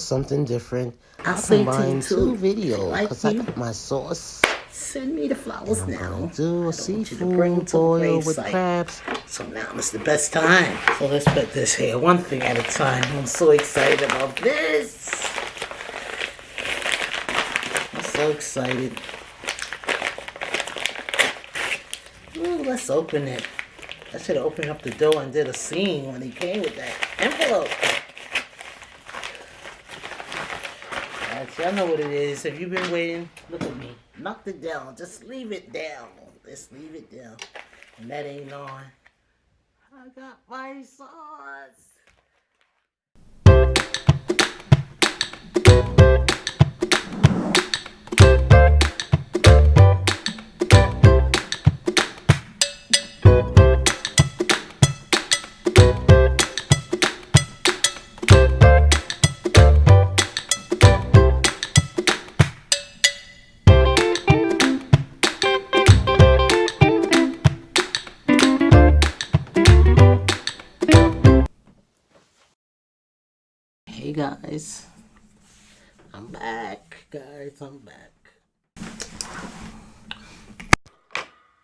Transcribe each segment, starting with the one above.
Guys, this is something different. I'll I say to you two videos Like I got my sauce. Send me the flowers I'm now. gonna do a I want bring seafood boil with crabs. So now is the best time. So let's put this here one thing at a time. I'm so excited about this. I'm so excited. Ooh, let's open it. I should have opened up the door and did a scene when he came with that envelope. Guys, y'all know what it is. Have you've been waiting, look at me. Knock it down. Just leave it down. Just leave it down. And that ain't on. I got my sauce. Hey guys. I'm back, guys. I'm back.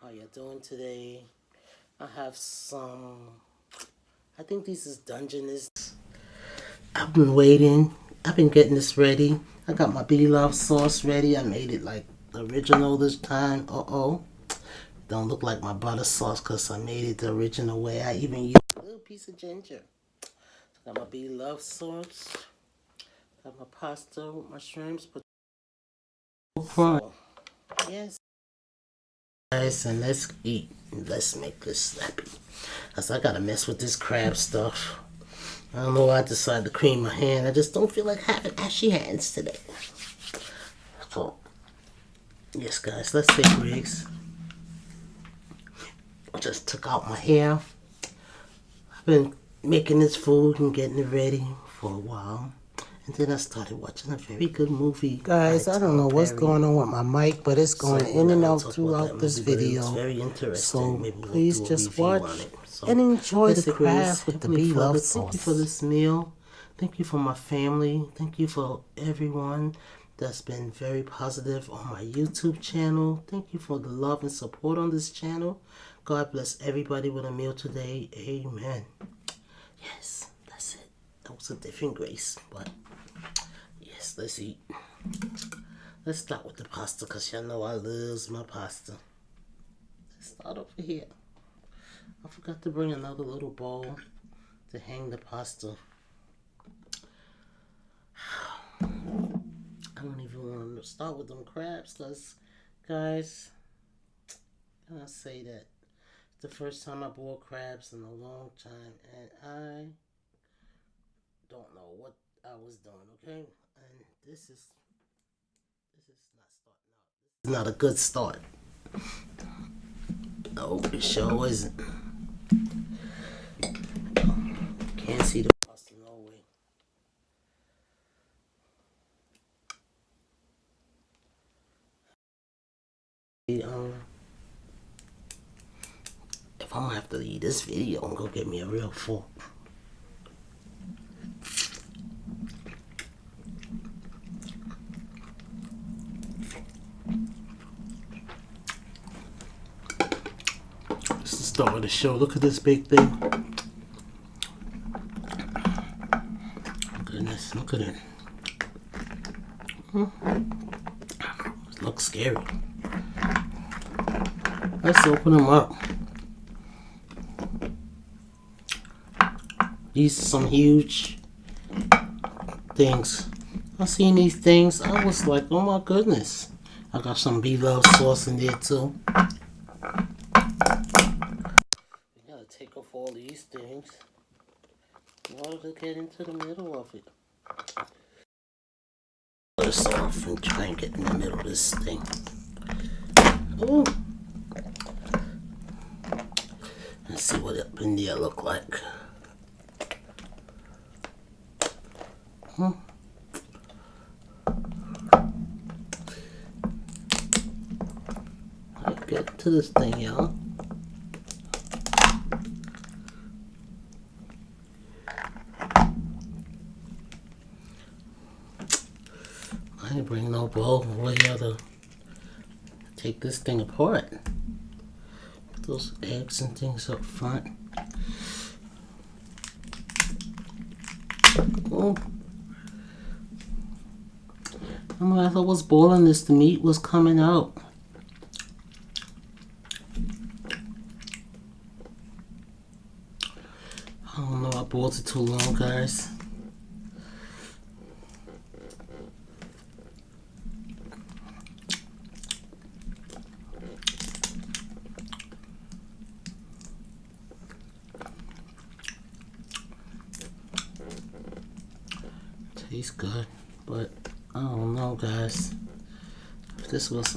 How you doing today? I have some. I think this is Dungeness. I've been waiting. I've been getting this ready. I got my B Love sauce ready. I made it like original this time. Uh oh. Don't look like my butter sauce because I made it the original way. I even used a little piece of ginger. Got my B Love sauce. Got my pasta with my shrimps. But so, yes. Guys, and let's eat. Let's make this snappy. Cause I gotta mess with this crab stuff. I don't know why I decided to cream my hand. I just don't feel like having ashy hands today. So, yes, guys, let's take Riggs. I just took out my hair. I've been making this food and getting it ready for a while. And then I started watching a very good movie. Guys, I don't know Tom what's going on with my mic, but it's going So, in and out throughout this video. It's very interesting. So Maybe we'll please just watch. So, and enjoy the craft with the B Love Thank you for this meal. Thank you for my family. Thank you for everyone that's been very positive on my YouTube channel. Thank you for the love and support on this channel. God bless everybody with a meal today. Amen. Yes, that's it. That was a different grace, but yes, let's eat. Let's start with the pasta because y'all know I love my pasta. Let's start over here. I forgot to bring another little bowl to hang the pasta. I don't even want to start with them crabs because, guys, can I say that the first time I bought crabs in a long time and I don't know what I was doing, okay? And this is this is not starting out. This is not a good start. No, it sure isn't. Can't see the pasta no way. Um, I'm gonna have to leave this video and go get me a real fork. This is the start of the show. Look at this big thing. Goodness, look at it. It looks scary. Let's open them up. These are some huge things. I seen these things. I was like, oh my goodness. I got some B-Love sauce in there too. We gotta take off all these things in order to get into the middle of it. Put this off and try and get in the middle of this thing. Ooh. Let's see what up in there look like. Hmm. Let's get to this thing, y'all. I ain't bring no bowl over here to take this thing apart. Put those eggs and things up front. Oh. And when I was boiling this, the meat was coming out. I don't know, I boiled it too long, guys. Tastes good, but I don't know, guys. If this was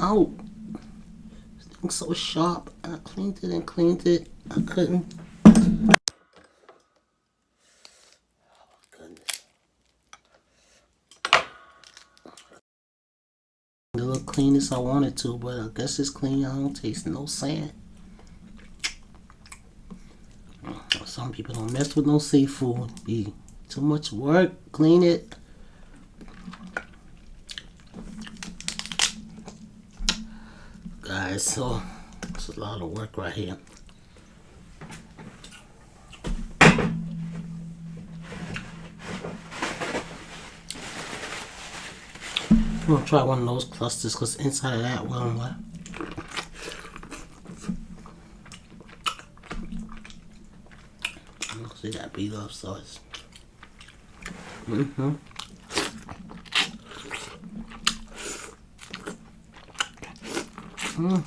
oh, this thing's so sharp, I cleaned it and cleaned it, I couldn't. Oh, clean as I wanted to, but I guess it's clean. I don't taste no sand. Some people don't mess with no seafood. Be too much work. Clean it. Guys, so it's a lot of work right here. I'm gonna try one of those clusters because inside of that one, what? See that beat up sauce. Mm-hmm. Oh,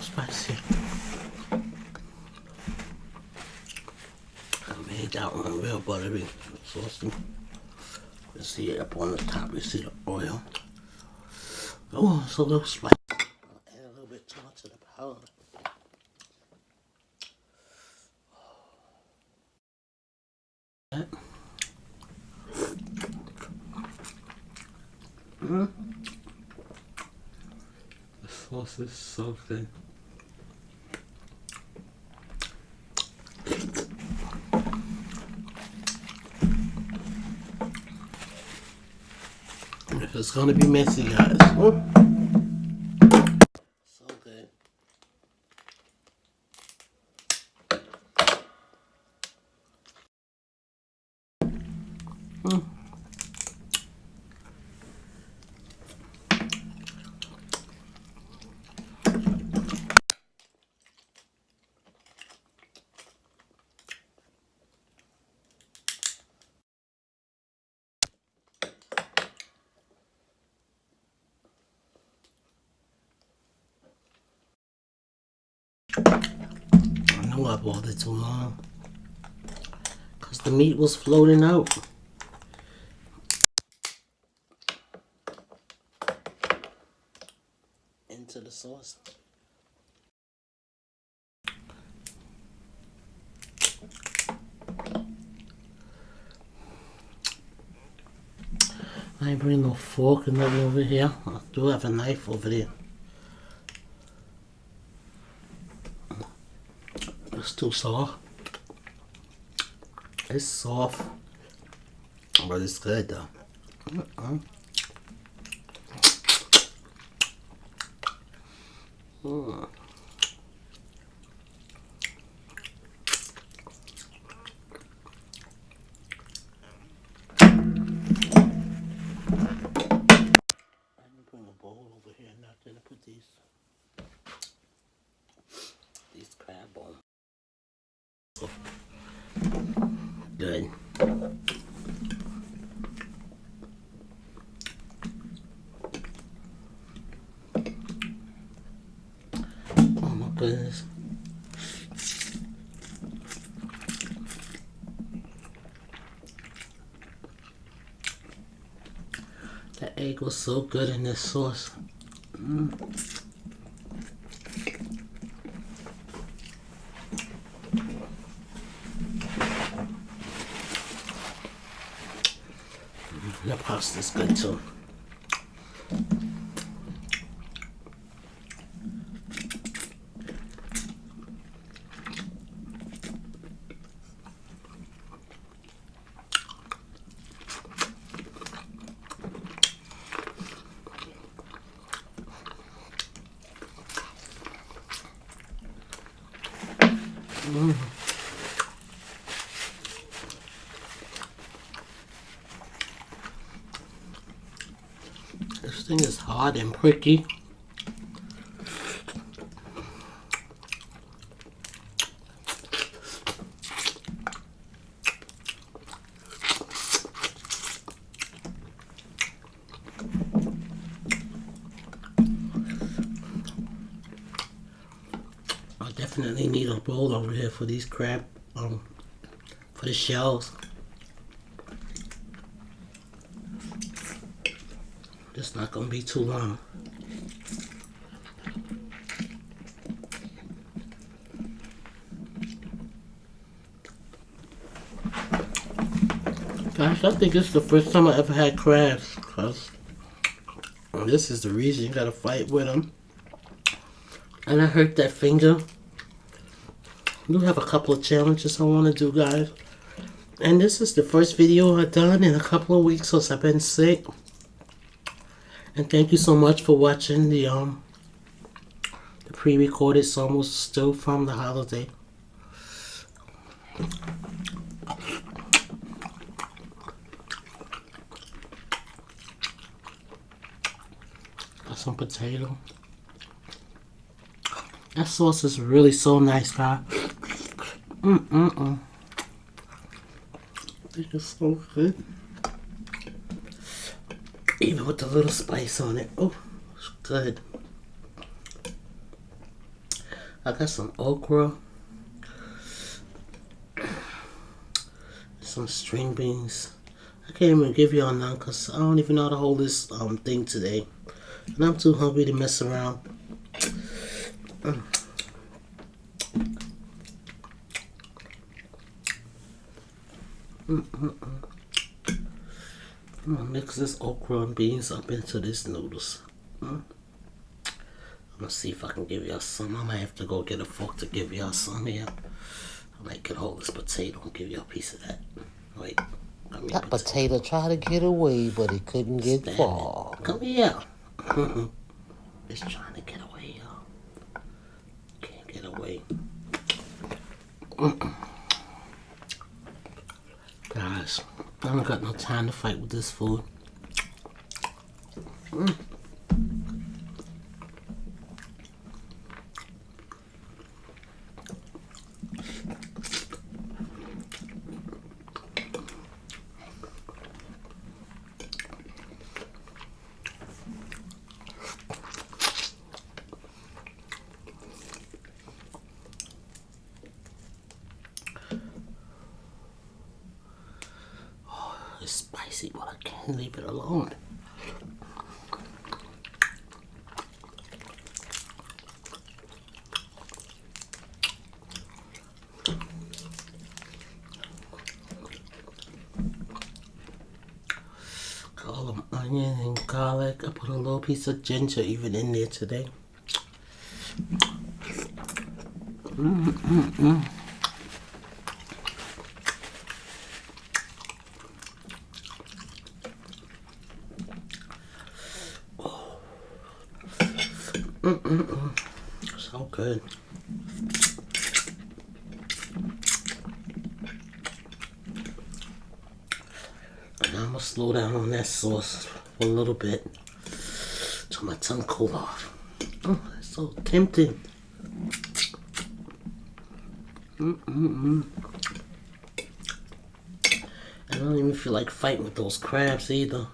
spicy. I made that one real buttery, saucy. You see it up on the top, you see the oil. Oh, it's a little spicy. I'll add a little bit too much of the powder. That. Mm. The sauce it's gonna be messy, guys. Oh. So good. Mm. I know I boiled it too long. Because the meat was floating out. Into the sauce. I ain't bring no fork and nothing over here. I do have a knife over there. Too soft. It's soft, but it's good though. Mm. Let me bring a Good. Oh my goodness. That egg was so good in this sauce. Mm. Pasta's good too. Thing is hard and pricky. I definitely need a bowl over here for these crab, um, for the shells. It's not gonna be too long. Gosh, I think it's the first time I ever had crabs. Cause this is the reason you gotta fight with them. And I hurt that finger. We have a couple of challenges I want to do, guys. And this is the first video I've done in a couple of weeks since I've been sick. And thank you so much for watching the um the pre-recorded Somos still from the holiday. Got some potato. That sauce is really so nice, guys. Mm mm mm. It is so good. Even with the little spice on it. Oh, it's good. I got some okra. Some string beans. I can't even give y'all none because I don't even know how to hold this um thing today. And I'm too hungry to mess around. Mm. Mm -mm mix this okra and beans up into this noodles. Mm. I'm gonna see if I can give y'all some. I might have to go get a fork to give y'all some here. I might get hold this potato and give y'all a piece of that. Wait. I mean, That potato tried to get away, but it couldn't get Stand far. it. Come here. it's trying to get away, y'all. Can't get away. Guys, I don't got no time to fight with this food. Mm. It's spicy, but I can't leave it alone. Got all the onion and garlic. I put a little piece of ginger even in there today. So good. And I'm gonna slow down on that sauce for a little bit till my tongue cool off. Oh, it's so tempting. Mm-mm-mm. I don't even feel like fighting with those crabs either.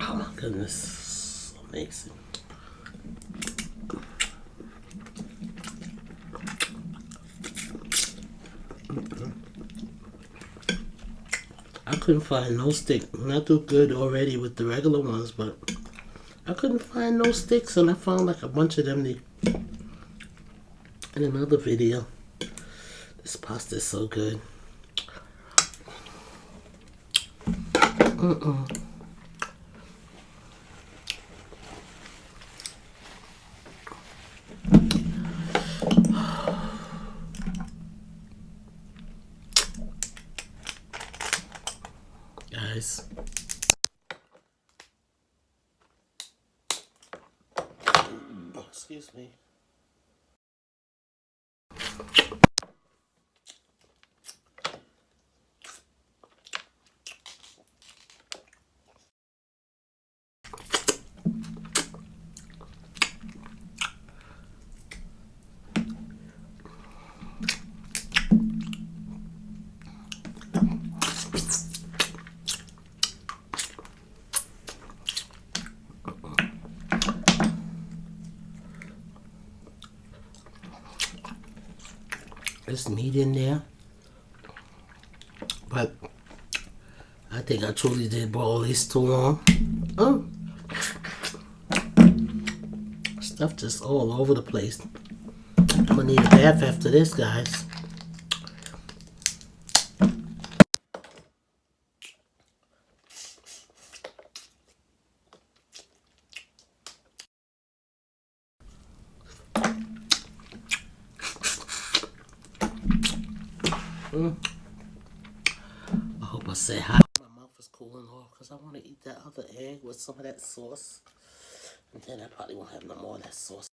Oh my goodness, amazing. I couldn't find no stick. I do good already with the regular ones, but I couldn't find no sticks, and I found like a bunch of them the- in another video. This pasta is so good. Mm-mm. Excuse me. Meat in there. But I think I truly did boil this too long. Oh. Stuff just all over the place. I'm gonna need a bath after this, guys. Mm. I hope I said hi. My mouth is cooling off because I want to eat that other egg with some of that sauce. And then I probably won't have no more of that sauce.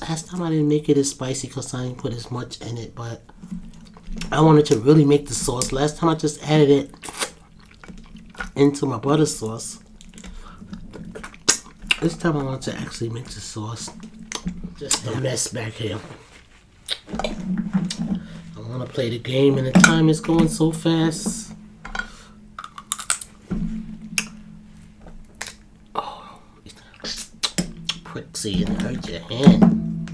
Last time I didn't make it as spicy because I didn't put as much in it, but I wanted to really make the sauce. Last time I just added it into my butter sauce. This time I want to actually make the sauce. Just a mess back here. I want to play the game and the time is going so fast. quickly and go to him.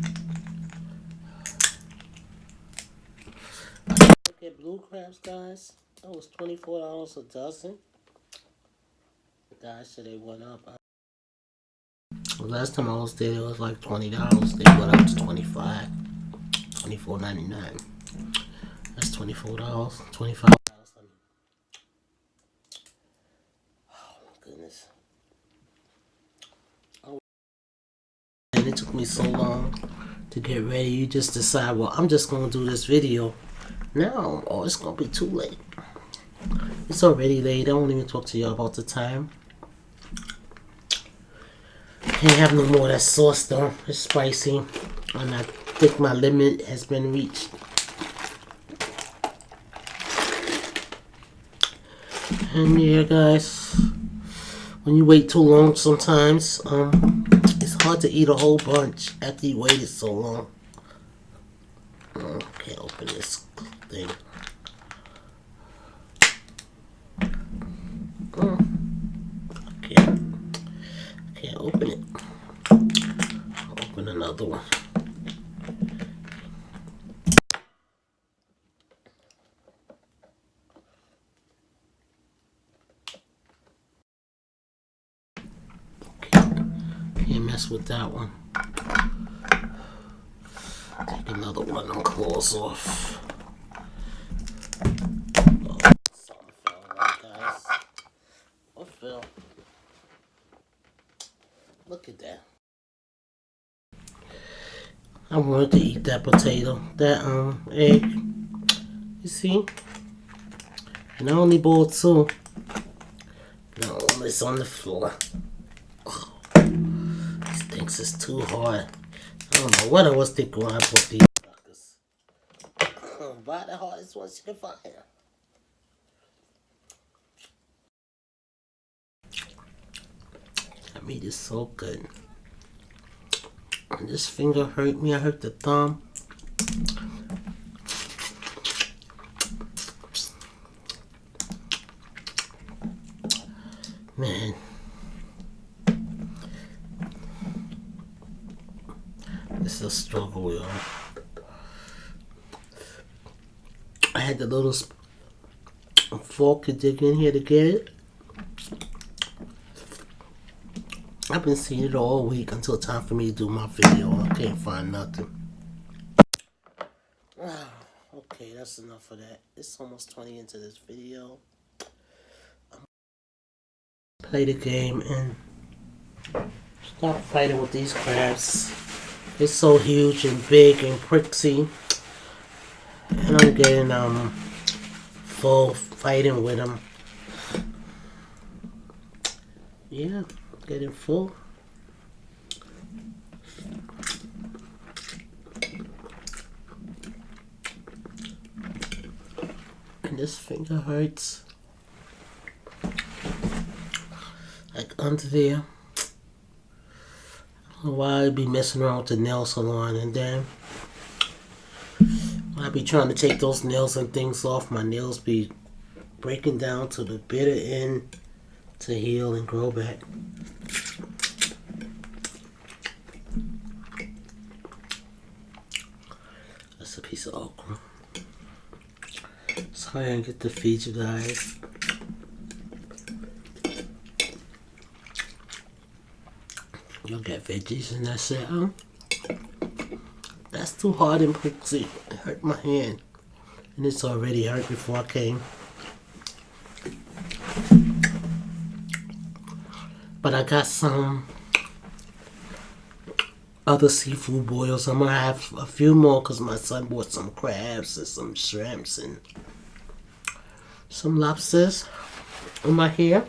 Look at blue crabs, guys. That was $24 a dozen. Guys, so they went up. Last time I was there, it was like $20. They went up to 25 24 That's $24, 25 me so long to get ready. You just decide, well, I'm just gonna do this video now. Oh, it's gonna be too late. It's already late. I won't even talk to y'all about the time. Can't have no more of that sauce though. It's spicy. And I'm think my limit has been reached. And yeah, guys, when you wait too long, sometimes um, hard to eat a whole bunch after you waited so long. Can't open this thing. Oh, I can't, I can't open it. I'll open another one. mess with that one. Take another one them claws off. Oh, something fell guys. What fell? Look at that. I wanted to eat that potato, that um egg. You see? And I only bought two. No, it's on the floor it's too hard. I don't know what I was thinking when I bought these suckers. Oh, Buy the hardest ones you can find. That meat is so good. This finger hurt me. I hurt the thumb. Man. It's a struggle. I had the little fork to dig in here to get it. I've been seeing it all week until time for me to do my video. I can't find nothing. Ah, okay, that's enough of that. It's almost 20 into this video. Play the game and stop fighting with these crabs. It's so huge and big and prixy. And I'm getting um full fighting with him. Yeah, getting full. And this finger hurts. Like under there. I why I'd be messing around with the nail salon and then I be trying to take those nails and things off. My nails be breaking down to the bitter end to heal and grow back. That's a piece of okra. Sorry I get to feed you guys. You'll get veggies and that's it. That's too hard and prickly. It hurt my hand. And it's already hurt before I came. But I got some other seafood boils. I'm gonna have a few more because my son bought some crabs and some shrimps and some lobsters in my hair.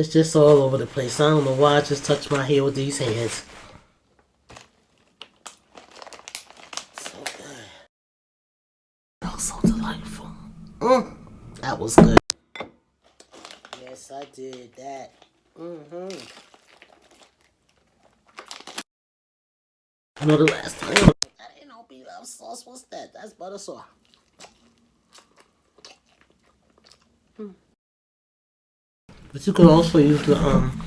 It's just all over the place. I don't know why I just touched my hair with these hands. so delightful. Mm, that was good. Yes, I did that. Mm-hmm. I know the last time that ain't no beef sauce. What's that? That's butter sauce. Mm. But you could also use the um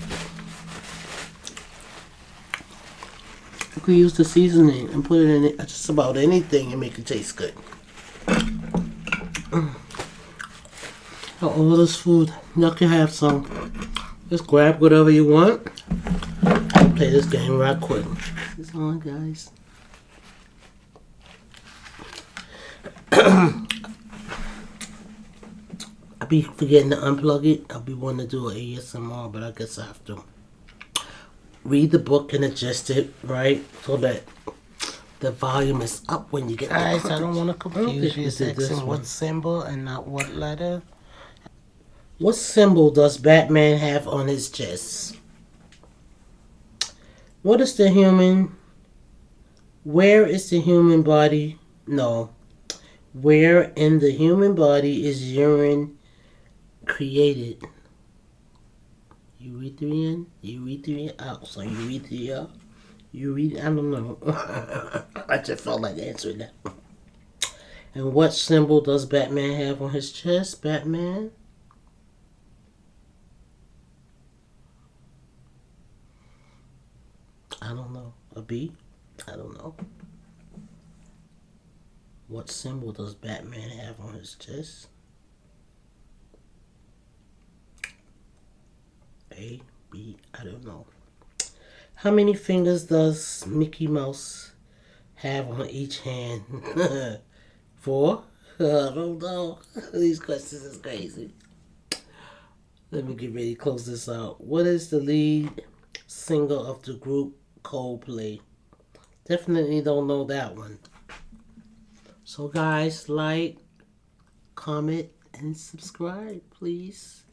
you could use the seasoning and put it in just about anything and make it taste good. all this food. Y'all can have some. Just grab whatever you want. Play this game right quick. It's on, guys. I'll be forgetting to unplug it. I'll be wanting to do an ASMR, but I guess I have to read the book and adjust it, right? So that the volume is up when you get Guys, I don't want to confuse you. Asking what symbol and not what letter. What symbol does Batman have on his chest? What is the human? Where is the human body? No. Where in the human body is urine created? Urethrian? Urethrian? Oh, so urethria? Urethria? I don't know. I just felt like answering that. And what symbol does Batman have on his chest? Batman? I don't know. A B? I don't know. What symbol does Batman have on his chest? A, B, I don't know. How many fingers does Mickey Mouse have on each hand? Four? I don't know. These questions is crazy. Let me get ready to close this out. What is the lead singer of the group Coldplay. Definitely don't know that one. So guys, like, comment, and subscribe, please.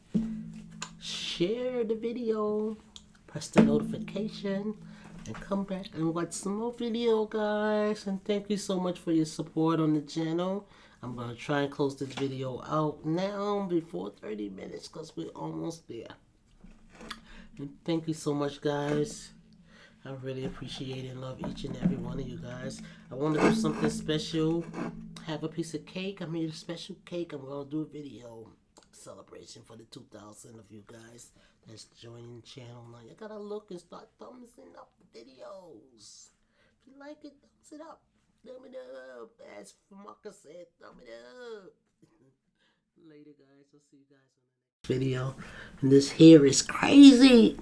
Share the video. Press the notification. And come back and watch some more video, guys. And thank you so much for your support on the channel. I'm going to try and close this video out now before 30 minutes because we're almost there. And thank you so much, guys. I really appreciate and love each and every one of you guys. I want to do something special. Have a piece of cake. I made a special cake. I'm going to do a video celebration for the 2,000 of you guys that's joining the channel now. You gotta look and start thumbsing up the videos. If you like it, thumbs it up. Thumb it up. As Marcus said, thumb it up. Later, guys. I'll see you guys on the next video. And this hair is crazy.